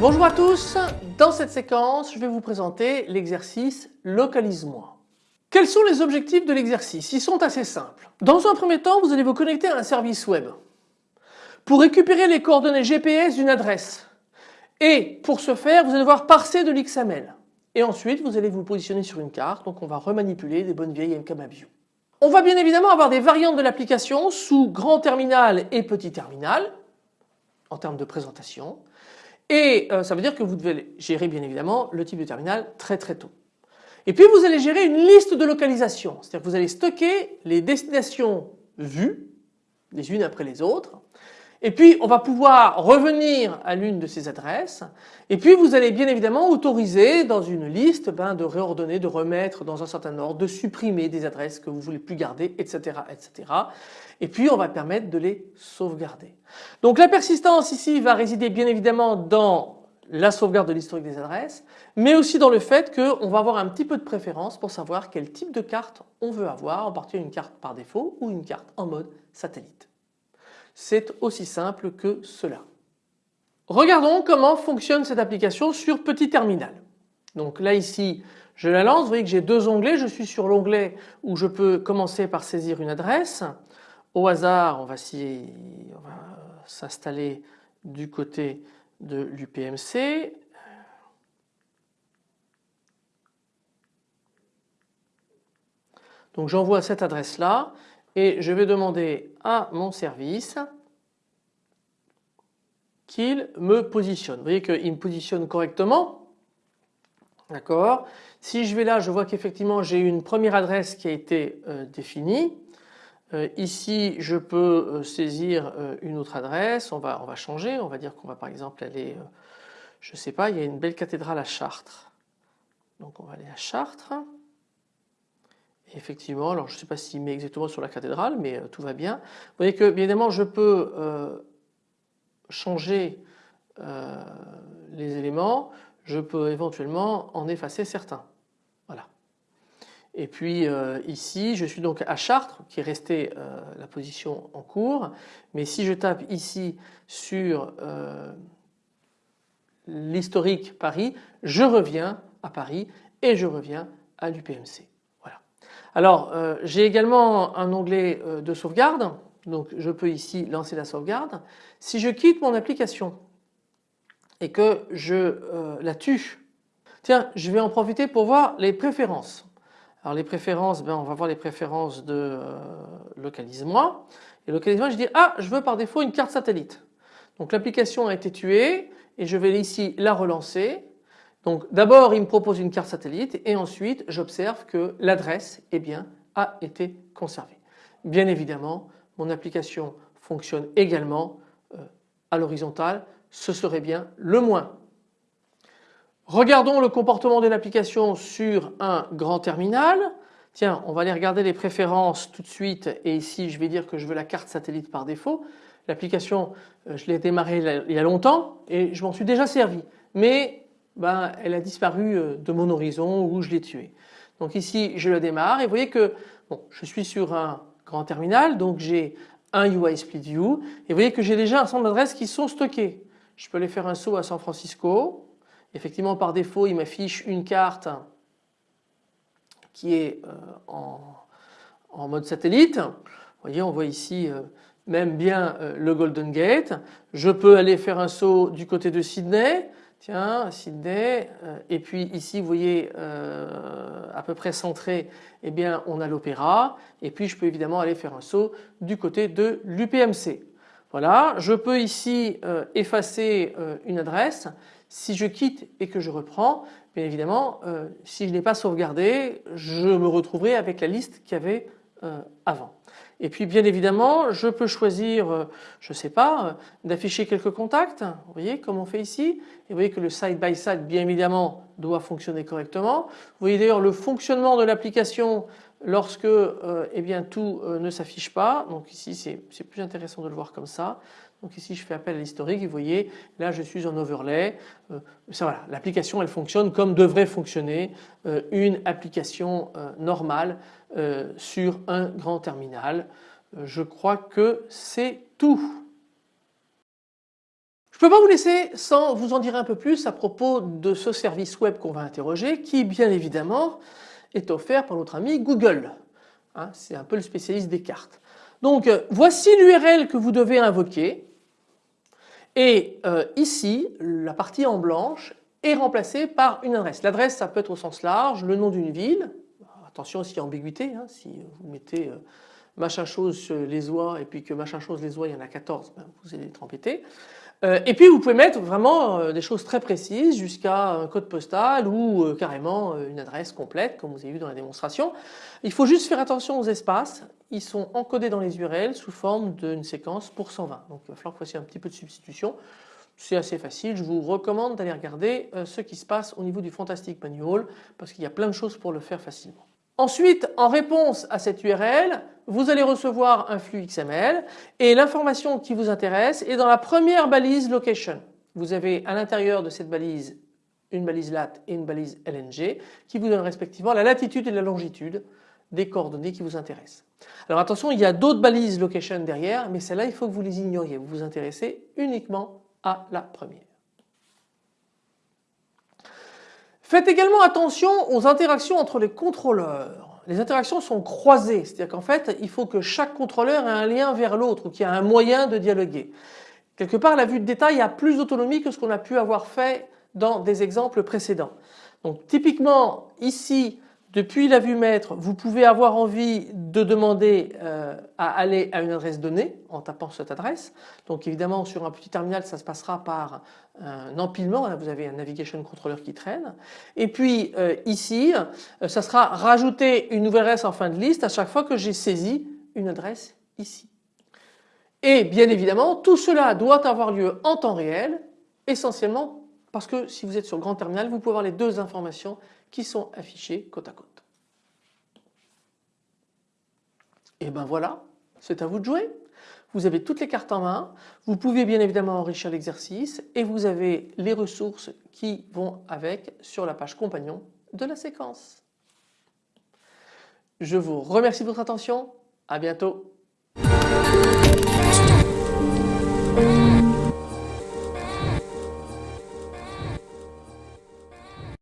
Bonjour à tous, dans cette séquence je vais vous présenter l'exercice Localise-moi. Quels sont les objectifs de l'exercice? Ils sont assez simples. Dans un premier temps vous allez vous connecter à un service web pour récupérer les coordonnées GPS d'une adresse. Et pour ce faire vous allez devoir parser de l'XML et ensuite vous allez vous positionner sur une carte. Donc on va remanipuler des bonnes vieilles MKMapView. On va bien évidemment avoir des variantes de l'application sous grand terminal et petit terminal en termes de présentation. Et euh, ça veut dire que vous devez gérer bien évidemment le type de terminal très très tôt. Et puis vous allez gérer une liste de localisation, c'est-à-dire que vous allez stocker les destinations vues les unes après les autres et puis on va pouvoir revenir à l'une de ces adresses et puis vous allez bien évidemment autoriser dans une liste ben, de réordonner, de remettre dans un certain ordre, de supprimer des adresses que vous voulez plus garder etc. etc. Et puis on va permettre de les sauvegarder. Donc la persistance ici va résider bien évidemment dans la sauvegarde de l'historique des adresses mais aussi dans le fait qu'on va avoir un petit peu de préférence pour savoir quel type de carte on veut avoir en particulier une carte par défaut ou une carte en mode satellite. C'est aussi simple que cela. Regardons comment fonctionne cette application sur petit terminal. Donc là ici je la lance, vous voyez que j'ai deux onglets, je suis sur l'onglet où je peux commencer par saisir une adresse. Au hasard on va s'installer du côté de l'UPMC. Donc j'envoie cette adresse là et je vais demander à mon service qu'il me positionne. Vous voyez qu'il me positionne correctement. D'accord Si je vais là, je vois qu'effectivement j'ai une première adresse qui a été euh, définie. Euh, ici, je peux euh, saisir une autre adresse. On va, on va changer. On va dire qu'on va par exemple aller, je ne sais pas, il y a une belle cathédrale à Chartres. Donc on va aller à Chartres effectivement, alors je ne sais pas s'il met exactement sur la cathédrale, mais euh, tout va bien. Vous voyez que bien évidemment je peux euh, changer euh, les éléments, je peux éventuellement en effacer certains. Voilà. Et puis ici je suis donc à Chartres qui est resté la position en cours, mais si je tape ici sur l'historique Paris, je reviens à Paris et je reviens à l'UPMC. Alors euh, j'ai également un onglet euh, de sauvegarde donc je peux ici lancer la sauvegarde. Si je quitte mon application et que je euh, la tue, tiens je vais en profiter pour voir les préférences. Alors les préférences, ben, on va voir les préférences de localise-moi et localise-moi je dis ah je veux par défaut une carte satellite. Donc l'application a été tuée et je vais ici la relancer donc d'abord il me propose une carte satellite et ensuite j'observe que l'adresse eh a été conservée. Bien évidemment mon application fonctionne également euh, à l'horizontale, ce serait bien le moins. Regardons le comportement de l'application sur un grand terminal. Tiens, on va aller regarder les préférences tout de suite et ici je vais dire que je veux la carte satellite par défaut. L'application, euh, je l'ai démarrée il y a longtemps et je m'en suis déjà servi. Mais ben, elle a disparu euh, de mon horizon ou je l'ai tuée. Donc ici je la démarre et vous voyez que je suis sur un grand terminal donc j'ai un UI Split View et vous voyez que j'ai déjà un certain d'adresses qui sont stockées. Je peux aller faire un saut à San Francisco. Effectivement par défaut il m'affiche une carte qui est euh, en, en, mode satellite. Vous voyez on voit ici euh, même bien le Golden Gate. Je peux aller faire un saut du côté de Sydney Tiens, Sydney. Euh, et puis ici, vous voyez, euh, à peu près centré, eh bien, on a l'opéra. Et puis, je peux évidemment aller faire un saut du côté de l'UPMC. Voilà, je peux ici euh, effacer une adresse. Si je quitte et que je reprends, bien évidemment, si je n'ai pas sauvegardé, je me retrouverai avec la liste qu'il y avait avant. Et puis bien évidemment je peux choisir, euh, je ne sais pas, euh, d'afficher quelques contacts, vous voyez comme on fait ici. Et vous voyez que le side by side bien évidemment doit fonctionner correctement. Vous voyez d'ailleurs le fonctionnement de l'application lorsque eh bien, tout ne s'affiche pas. Donc ici c'est plus intéressant de le voir comme ça. Donc ici je fais appel à l'historique vous voyez là je suis en overlay. voilà, l'application elle fonctionne comme devrait fonctionner une application normale sur un grand terminal. je crois que c'est tout. Je ne peux pas vous laisser sans vous en dire un peu plus à propos de ce service web qu'on va interroger qui bien évidemment est offert par notre ami Google. Hein, c'est un peu le spécialiste des cartes. Donc euh, voici l'URL que vous devez invoquer et euh, ici la partie en blanche est remplacée par une adresse. L'adresse ça peut être au sens large, le nom d'une ville, attention aussi ambiguïté, hein, si vous mettez euh, machin chose les oies et puis que machin chose les oies il y en a 14, ben, vous allez être embêté. Euh, et puis vous pouvez mettre vraiment euh, des choses très précises jusqu'à un code postal ou euh, carrément une adresse complète comme vous avez vu dans la démonstration. Il faut juste faire attention aux espaces, ils sont encodés dans les URL sous forme d'une séquence pour 120. Donc il va falloir que vous fassiez un petit peu de substitution. C'est assez facile, je vous recommande d'aller regarder ce qui se passe au niveau du Fantastic Manual parce qu'il y a plein de choses pour le faire facilement. Ensuite, en réponse à cette URL, vous allez recevoir un flux XML et l'information qui vous intéresse est dans la première balise location. Vous avez à l'intérieur de cette balise une balise lat et une balise LNG qui vous donnent respectivement la latitude et la longitude des coordonnées qui vous intéressent. Alors attention, il y a d'autres balises location derrière, mais celles-là, il faut que vous les ignoriez. Vous vous intéressez uniquement à la première. Faites également attention aux interactions entre les contrôleurs. Les interactions sont croisées, c'est-à-dire qu'en fait il faut que chaque contrôleur ait un lien vers l'autre ou qu'il y ait un moyen de dialoguer. Quelque part la vue de détail a plus d'autonomie que ce qu'on a pu avoir fait dans des exemples précédents. Donc typiquement ici depuis la vue maître, vous pouvez avoir envie de demander euh, à aller à une adresse donnée en tapant cette adresse. Donc évidemment sur un petit terminal ça se passera par un empilement, vous avez un navigation controller qui traîne. Et puis euh, ici euh, ça sera rajouter une nouvelle adresse en fin de liste à chaque fois que j'ai saisi une adresse ici. Et bien évidemment tout cela doit avoir lieu en temps réel essentiellement parce que si vous êtes sur grand terminal vous pouvez avoir les deux informations qui sont affichés côte à côte. Et ben voilà, c'est à vous de jouer. Vous avez toutes les cartes en main, vous pouvez bien évidemment enrichir l'exercice et vous avez les ressources qui vont avec sur la page compagnon de la séquence. Je vous remercie de votre attention, à bientôt.